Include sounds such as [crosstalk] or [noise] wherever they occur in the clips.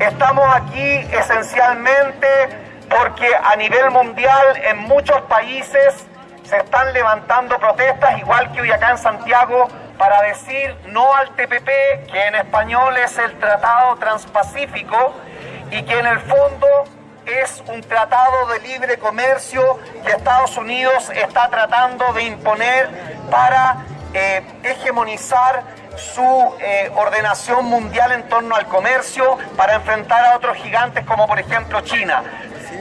Estamos aquí esencialmente porque a nivel mundial en muchos países se están levantando protestas, igual que hoy acá en Santiago, para decir no al TPP, que en español es el Tratado Transpacífico y que en el fondo es un tratado de libre comercio que Estados Unidos está tratando de imponer para eh, hegemonizar su eh, ordenación mundial en torno al comercio, para enfrentar a otros gigantes como por ejemplo China.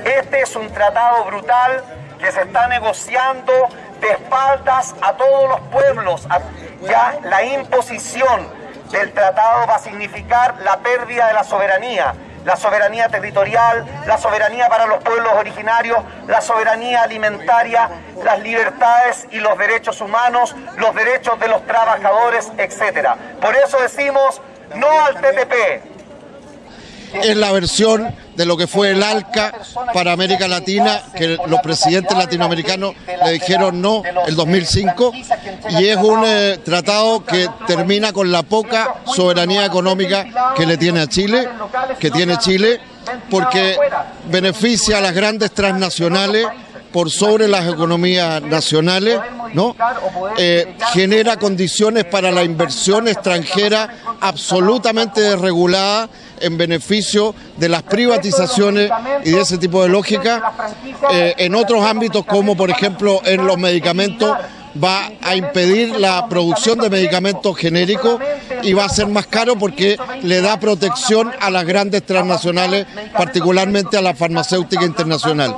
Este es un tratado brutal que se está negociando de espaldas a todos los pueblos. Ya la imposición del tratado va a significar la pérdida de la soberanía la soberanía territorial, la soberanía para los pueblos originarios, la soberanía alimentaria, las libertades y los derechos humanos, los derechos de los trabajadores, etc. Por eso decimos no al TTP, es la versión de lo que fue el ALCA para América Latina, que los presidentes latinoamericanos le dijeron no el 2005, y es un eh, tratado que termina con la poca soberanía económica que le tiene a Chile, que tiene Chile, porque beneficia a las grandes transnacionales por sobre las economías nacionales, ¿no? Eh, genera condiciones para la inversión extranjera absolutamente desregulada en beneficio de las privatizaciones y de ese tipo de lógica. Eh, en otros ámbitos como por ejemplo en los medicamentos va a impedir la producción de medicamentos genéricos y va a ser más caro porque le da protección a las grandes transnacionales, particularmente a la farmacéutica internacional.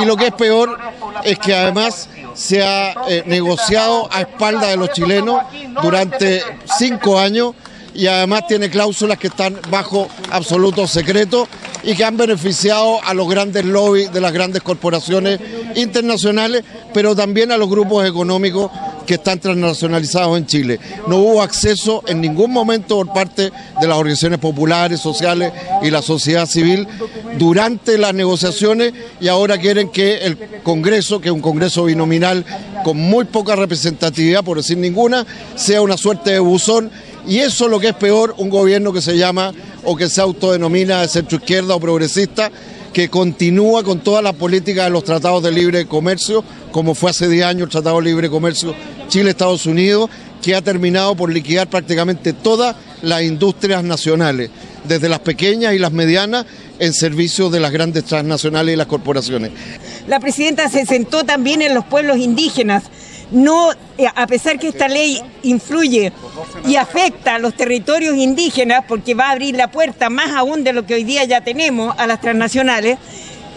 Y lo que es peor es que además se ha eh, negociado a espaldas de los chilenos durante cinco años y además tiene cláusulas que están bajo absoluto secreto y que han beneficiado a los grandes lobbies de las grandes corporaciones internacionales, pero también a los grupos económicos que están transnacionalizados en Chile. No hubo acceso en ningún momento por parte de las organizaciones populares, sociales y la sociedad civil durante las negociaciones y ahora quieren que el Congreso, que es un Congreso binominal con muy poca representatividad, por decir ninguna, sea una suerte de buzón y eso es lo que es peor, un gobierno que se llama o que se autodenomina de centro izquierda o progresista, que continúa con toda la política de los tratados de libre comercio, como fue hace 10 años el Tratado de Libre Comercio Chile-Estados Unidos, que ha terminado por liquidar prácticamente todas las industrias nacionales, desde las pequeñas y las medianas, en servicio de las grandes transnacionales y las corporaciones. La presidenta se sentó también en los pueblos indígenas no, eh, a pesar que esta ley influye y afecta a los territorios indígenas, porque va a abrir la puerta más aún de lo que hoy día ya tenemos a las transnacionales,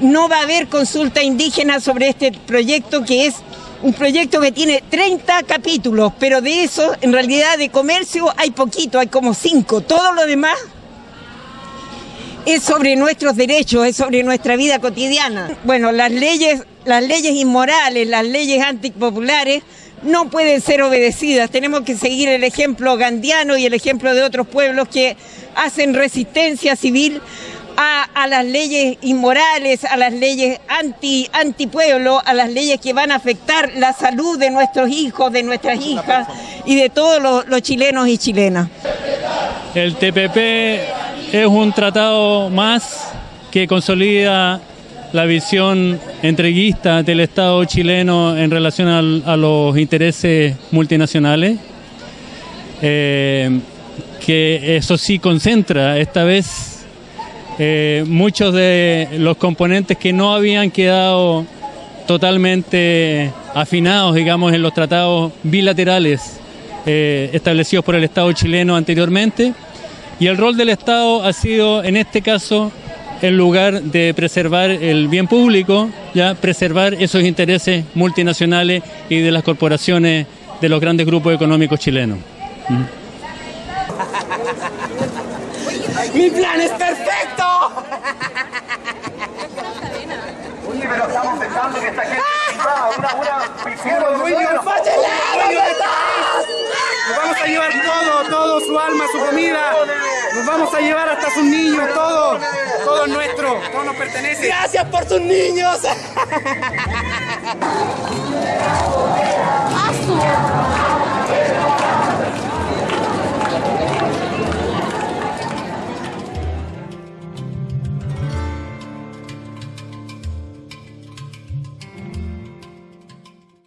no va a haber consulta indígena sobre este proyecto que es un proyecto que tiene 30 capítulos, pero de eso, en realidad, de comercio hay poquito, hay como 5. Todo lo demás es sobre nuestros derechos, es sobre nuestra vida cotidiana. Bueno, las leyes las leyes inmorales, las leyes antipopulares, no pueden ser obedecidas. Tenemos que seguir el ejemplo gandiano y el ejemplo de otros pueblos que hacen resistencia civil a, las leyes inmorales, a las leyes anti, antipueblo, a las leyes que van a afectar la salud de nuestros hijos, de nuestras hijas y de todos los, los chilenos y chilenas. El TPP es un tratado más que consolida la visión entreguista del Estado chileno en relación a los intereses multinacionales, eh, que eso sí concentra esta vez eh, muchos de los componentes que no habían quedado totalmente afinados, digamos, en los tratados bilaterales eh, establecidos por el Estado chileno anteriormente. Y el rol del Estado ha sido, en este caso, en lugar de preservar el bien público, ya preservar esos intereses multinacionales y de las corporaciones de los grandes grupos económicos chilenos. [laughs] ¡Mi plan es perfecto! Oye, pero estamos pensando que esta gente una, nos vamos a llevar todo, todo, su alma, su comida. Nos vamos a llevar hasta sus niños, todo. Todo es nuestro, todo nos pertenece. Gracias por sus niños. [laughs]